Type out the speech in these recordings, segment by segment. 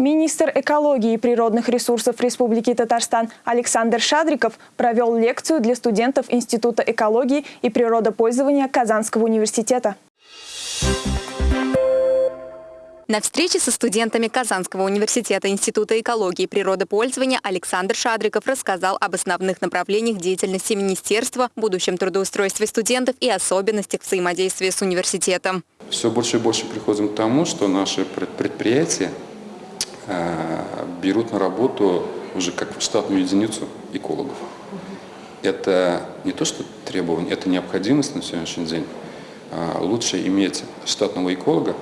Министр экологии и природных ресурсов Республики Татарстан Александр Шадриков провел лекцию для студентов Института экологии и природопользования Казанского университета. На встрече со студентами Казанского университета Института экологии и природопользования Александр Шадриков рассказал об основных направлениях деятельности министерства, будущем трудоустройстве студентов и особенностях взаимодействия с университетом. Все больше и больше приходим к тому, что наши предприятия берут на работу уже как штатную единицу экологов. Это не то, что требование, это необходимость на сегодняшний день. А лучше иметь штатного эколога,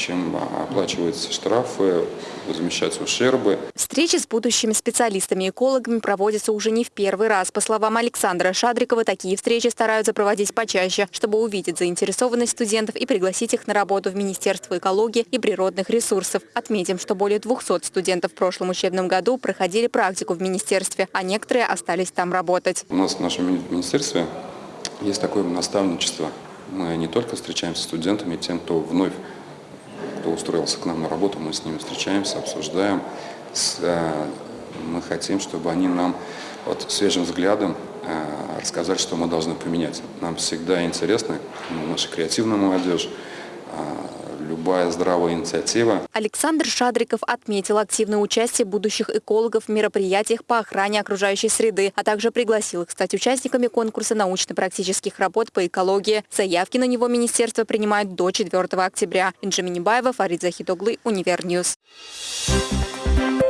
чем оплачиваются штрафы, возмещаются ущербы. Встречи с будущими специалистами и экологами проводятся уже не в первый раз. По словам Александра Шадрикова, такие встречи стараются проводить почаще, чтобы увидеть заинтересованность студентов и пригласить их на работу в Министерство экологии и природных ресурсов. Отметим, что более 200 студентов в прошлом учебном году проходили практику в министерстве, а некоторые остались там работать. У нас в нашем министерстве есть такое наставничество. Мы не только встречаемся с студентами, тем, кто вновь кто устроился к нам на работу, мы с ними встречаемся, обсуждаем. Э, мы хотим, чтобы они нам вот свежим взглядом э, рассказали, что мы должны поменять. Нам всегда интересно, ну, наша креативная молодежь, э, любая здравая инициатива. Александр Шадриков отметил активное участие будущих экологов в мероприятиях по охране окружающей среды, а также пригласил их стать участниками конкурса научно-практических работ по экологии. Заявки на него министерство принимает до 4 октября. Инжи Минибаева, Фарид Захитоглы, Univer News. Thank you.